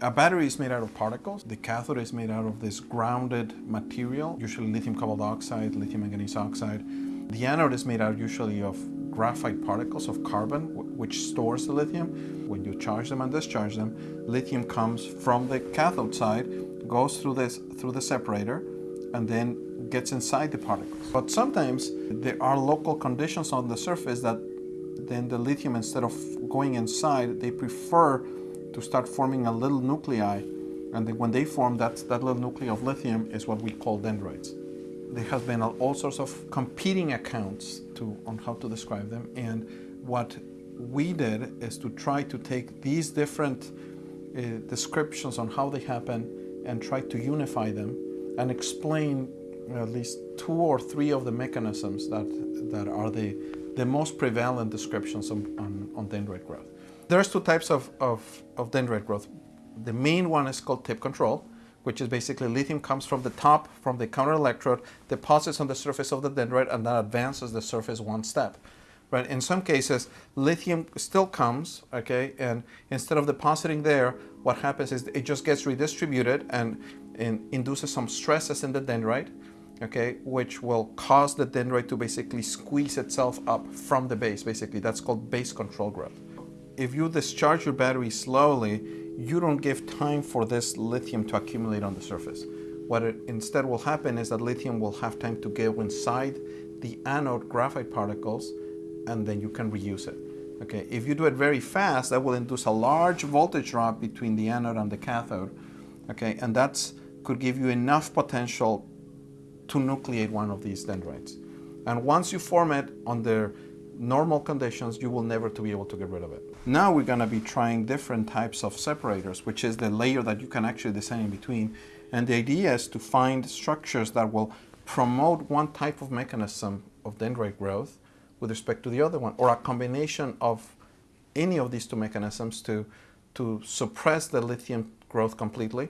A battery is made out of particles. The cathode is made out of this grounded material, usually lithium cobalt oxide, lithium manganese oxide. The anode is made out usually of graphite particles of carbon, which stores the lithium. When you charge them and discharge them, lithium comes from the cathode side, goes through this through the separator, and then gets inside the particles. But sometimes there are local conditions on the surface that then the lithium, instead of going inside, they prefer to start forming a little nuclei. And then when they form, that, that little nuclei of lithium is what we call dendrites. There has been all sorts of competing accounts to, on how to describe them. And what we did is to try to take these different uh, descriptions on how they happen and try to unify them and explain at least two or three of the mechanisms that, that are the, the most prevalent descriptions on, on, on dendrite growth. There's two types of, of, of dendrite growth. The main one is called tip control, which is basically lithium comes from the top, from the counter electrode, deposits on the surface of the dendrite, and that advances the surface one step. Right? In some cases, lithium still comes, okay, and instead of depositing there, what happens is it just gets redistributed and, and induces some stresses in the dendrite, okay, which will cause the dendrite to basically squeeze itself up from the base, basically. That's called base control growth if you discharge your battery slowly, you don't give time for this lithium to accumulate on the surface. What instead will happen is that lithium will have time to go inside the anode graphite particles and then you can reuse it. Okay, if you do it very fast, that will induce a large voltage drop between the anode and the cathode. Okay, and that could give you enough potential to nucleate one of these dendrites. And once you form it on under normal conditions, you will never to be able to get rid of it. Now we're going to be trying different types of separators, which is the layer that you can actually design in between. And the idea is to find structures that will promote one type of mechanism of dendrite growth with respect to the other one, or a combination of any of these two mechanisms to, to suppress the lithium growth completely.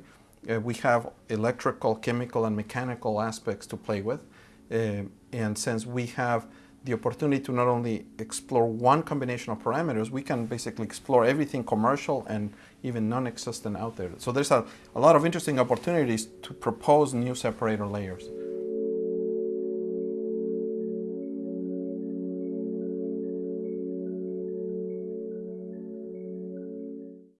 Uh, we have electrical, chemical, and mechanical aspects to play with. Uh, and since we have the opportunity to not only explore one combination of parameters, we can basically explore everything commercial and even non-existent out there. So there's a, a lot of interesting opportunities to propose new separator layers.